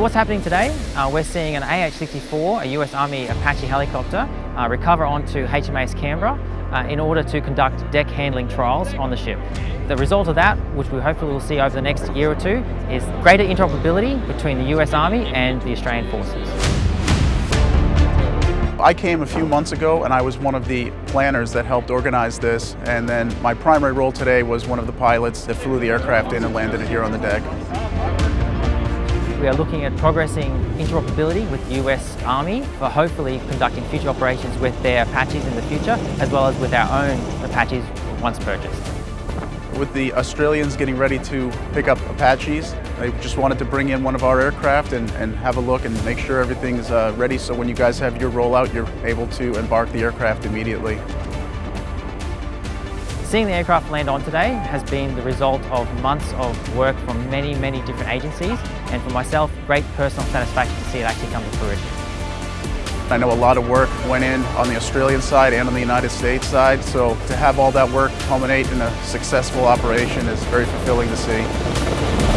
what's happening today? Uh, we're seeing an AH-64, a US Army Apache helicopter, uh, recover onto HMAS Canberra uh, in order to conduct deck handling trials on the ship. The result of that, which we hopefully will see over the next year or two, is greater interoperability between the US Army and the Australian forces. I came a few months ago and I was one of the planners that helped organize this and then my primary role today was one of the pilots that flew the aircraft in and landed it here on the deck. We are looking at progressing interoperability with the US Army for hopefully conducting future operations with their Apaches in the future as well as with our own Apaches once purchased. With the Australians getting ready to pick up Apaches, I just wanted to bring in one of our aircraft and, and have a look and make sure everything's uh, ready so when you guys have your rollout, you're able to embark the aircraft immediately. Seeing the aircraft land on today has been the result of months of work from many, many different agencies and for myself, great personal satisfaction to see it actually come to fruition. I know a lot of work went in on the Australian side and on the United States side, so to have all that work culminate in a successful operation is very fulfilling to see.